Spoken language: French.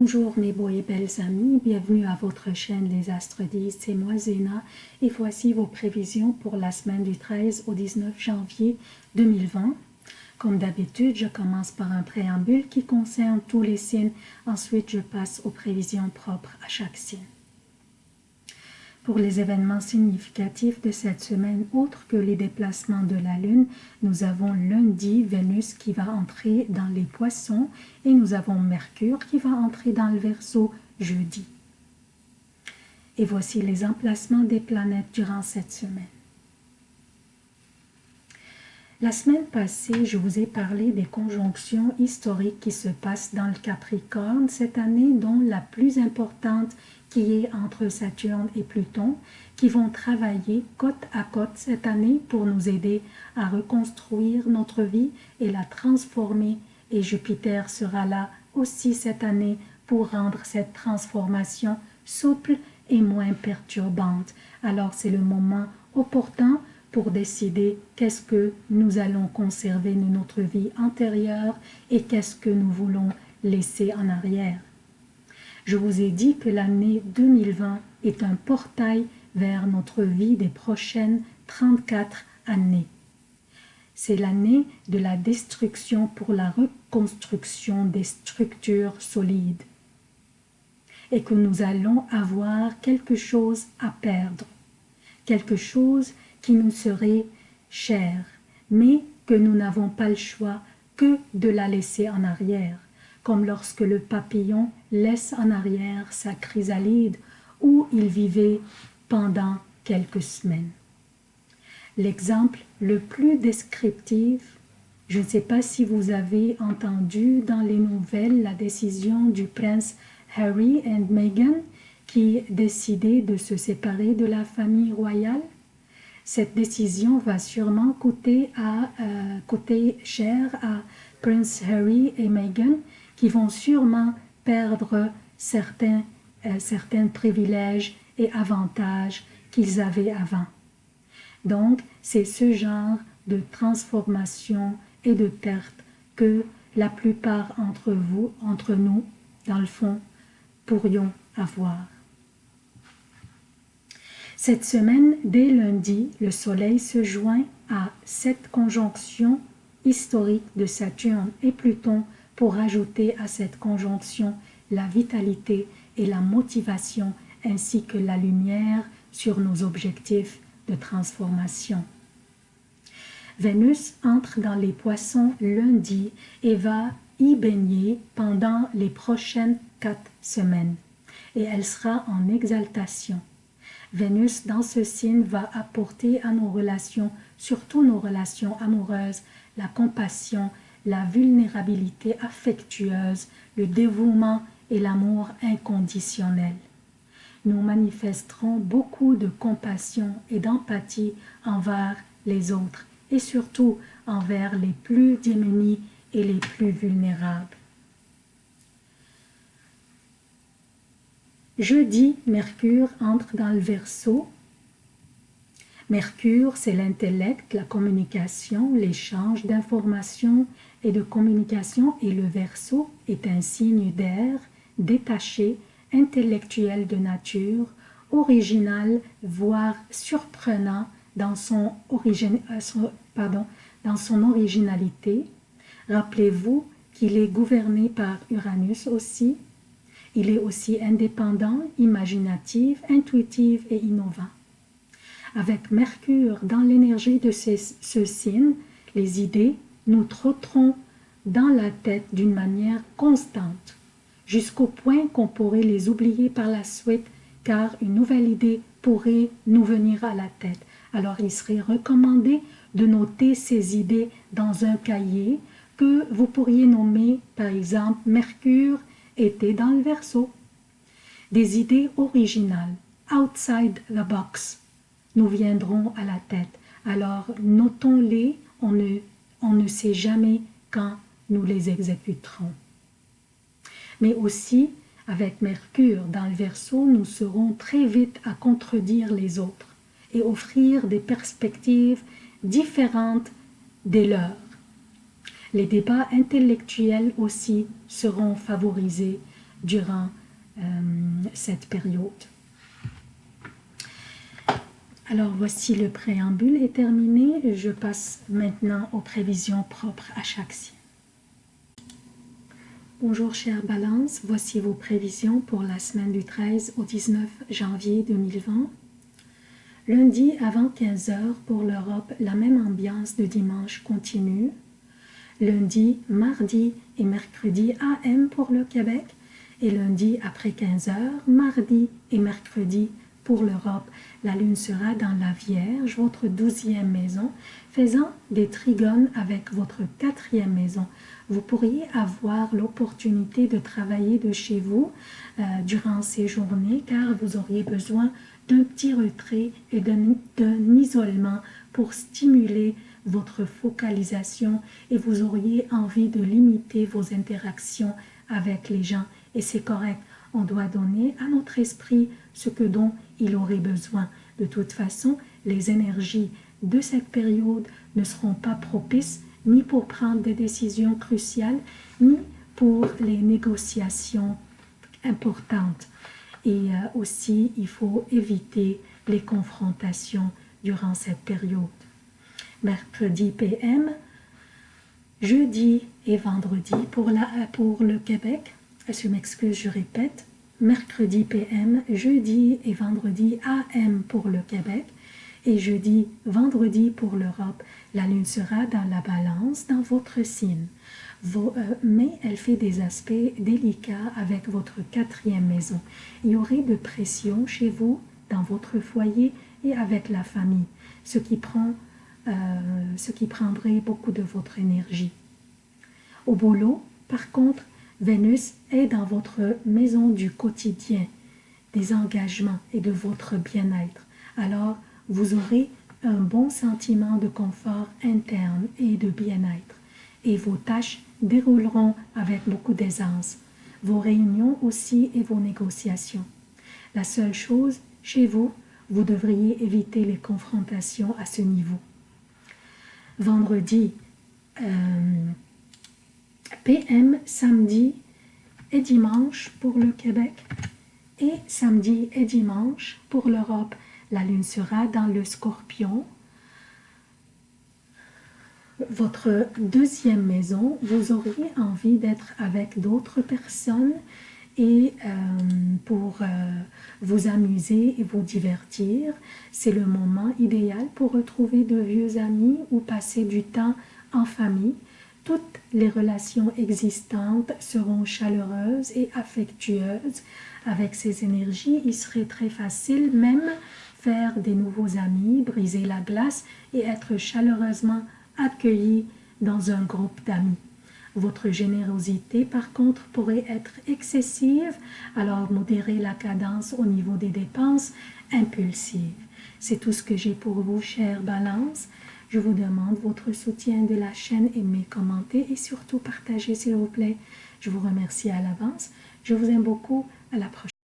Bonjour mes beaux et belles amis, bienvenue à votre chaîne Les Astres 10, c'est moi Zéna et voici vos prévisions pour la semaine du 13 au 19 janvier 2020. Comme d'habitude, je commence par un préambule qui concerne tous les signes, ensuite je passe aux prévisions propres à chaque signe. Pour les événements significatifs de cette semaine, autres que les déplacements de la Lune, nous avons lundi Vénus qui va entrer dans les poissons et nous avons Mercure qui va entrer dans le Verseau jeudi. Et voici les emplacements des planètes durant cette semaine. La semaine passée, je vous ai parlé des conjonctions historiques qui se passent dans le Capricorne cette année, dont la plus importante qui est entre Saturne et Pluton, qui vont travailler côte à côte cette année pour nous aider à reconstruire notre vie et la transformer. Et Jupiter sera là aussi cette année pour rendre cette transformation souple et moins perturbante. Alors c'est le moment opportun pour décider qu'est-ce que nous allons conserver de notre vie antérieure et qu'est-ce que nous voulons laisser en arrière. Je vous ai dit que l'année 2020 est un portail vers notre vie des prochaines 34 années. C'est l'année de la destruction pour la reconstruction des structures solides et que nous allons avoir quelque chose à perdre, quelque chose qui nous serait cher, mais que nous n'avons pas le choix que de la laisser en arrière comme lorsque le papillon laisse en arrière sa chrysalide où il vivait pendant quelques semaines. L'exemple le plus descriptif, je ne sais pas si vous avez entendu dans les nouvelles la décision du prince Harry et Meghan qui décidaient de se séparer de la famille royale. Cette décision va sûrement euh, coûter cher à Prince Harry et Meghan qui vont sûrement perdre certains, euh, certains privilèges et avantages qu'ils avaient avant. Donc, c'est ce genre de transformation et de perte que la plupart entre vous, entre nous, dans le fond, pourrions avoir. Cette semaine, dès lundi, le Soleil se joint à cette conjonction historique de Saturne et Pluton pour ajouter à cette conjonction la vitalité et la motivation ainsi que la lumière sur nos objectifs de transformation. Vénus entre dans les poissons lundi et va y baigner pendant les prochaines quatre semaines et elle sera en exaltation. Vénus dans ce signe va apporter à nos relations, surtout nos relations amoureuses, la compassion la vulnérabilité affectueuse, le dévouement et l'amour inconditionnel. Nous manifesterons beaucoup de compassion et d'empathie envers les autres et surtout envers les plus démunis et les plus vulnérables. Jeudi, Mercure entre dans le Verseau Mercure, c'est l'intellect, la communication, l'échange d'informations et de communication et le Verseau est un signe d'air, détaché, intellectuel de nature, original, voire surprenant dans son, euh, dans son originalité. Rappelez-vous qu'il est gouverné par Uranus aussi. Il est aussi indépendant, imaginatif, intuitif et innovant. Avec Mercure dans l'énergie de ce signe, les idées nous trotteront dans la tête d'une manière constante, jusqu'au point qu'on pourrait les oublier par la suite, car une nouvelle idée pourrait nous venir à la tête. Alors il serait recommandé de noter ces idées dans un cahier que vous pourriez nommer par exemple Mercure était dans le verso. Des idées originales, outside the box, nous viendront à la tête. Alors notons-les, on ne, on ne sait jamais quand nous les exécuterons. Mais aussi, avec Mercure dans le Verseau, nous serons très vite à contredire les autres et offrir des perspectives différentes des leurs. Les débats intellectuels aussi seront favorisés durant euh, cette période. Alors voici le préambule est terminé. Je passe maintenant aux prévisions propres à chaque signe. Bonjour chère Balance, voici vos prévisions pour la semaine du 13 au 19 janvier 2020. Lundi avant 15h pour l'Europe, la même ambiance de dimanche continue. Lundi, mardi et mercredi AM pour le Québec. Et lundi après 15h, mardi et mercredi pour l'Europe. La lune sera dans la Vierge, votre douzième maison, faisant des trigones avec votre quatrième maison. Vous pourriez avoir l'opportunité de travailler de chez vous euh, durant ces journées car vous auriez besoin d'un petit retrait et d'un isolement pour stimuler votre focalisation et vous auriez envie de limiter vos interactions avec les gens. Et c'est correct, on doit donner à notre esprit ce que dont il aurait besoin. De toute façon, les énergies de cette période ne seront pas propices ni pour prendre des décisions cruciales, ni pour les négociations importantes. Et euh, aussi, il faut éviter les confrontations durant cette période. Mercredi PM, jeudi et vendredi pour, la, pour le Québec, je m'excuse, je répète, mercredi PM, jeudi et vendredi AM pour le Québec, et jeudi, vendredi pour l'Europe. La lune sera dans la balance dans votre signe. Euh, mais elle fait des aspects délicats avec votre quatrième maison. Il y aurait de pression chez vous, dans votre foyer et avec la famille, ce qui, prend, euh, ce qui prendrait beaucoup de votre énergie. Au boulot, par contre, Vénus est dans votre maison du quotidien, des engagements et de votre bien-être. Alors, vous aurez un bon sentiment de confort interne et de bien-être et vos tâches dérouleront avec beaucoup d'aisance, vos réunions aussi et vos négociations. La seule chose, chez vous, vous devriez éviter les confrontations à ce niveau. Vendredi, euh, PM, samedi et dimanche pour le Québec et samedi et dimanche pour l'Europe. La lune sera dans le scorpion votre deuxième maison, vous auriez envie d'être avec d'autres personnes et euh, pour euh, vous amuser et vous divertir. C'est le moment idéal pour retrouver de vieux amis ou passer du temps en famille. Toutes les relations existantes seront chaleureuses et affectueuses. Avec ces énergies, il serait très facile même faire des nouveaux amis, briser la glace et être chaleureusement accueilli dans un groupe d'amis. Votre générosité, par contre, pourrait être excessive, alors modérez la cadence au niveau des dépenses impulsives. C'est tout ce que j'ai pour vous, chère Balance. Je vous demande votre soutien de la chaîne, aimez, commentez et surtout partagez, s'il vous plaît. Je vous remercie à l'avance. Je vous aime beaucoup. À la prochaine.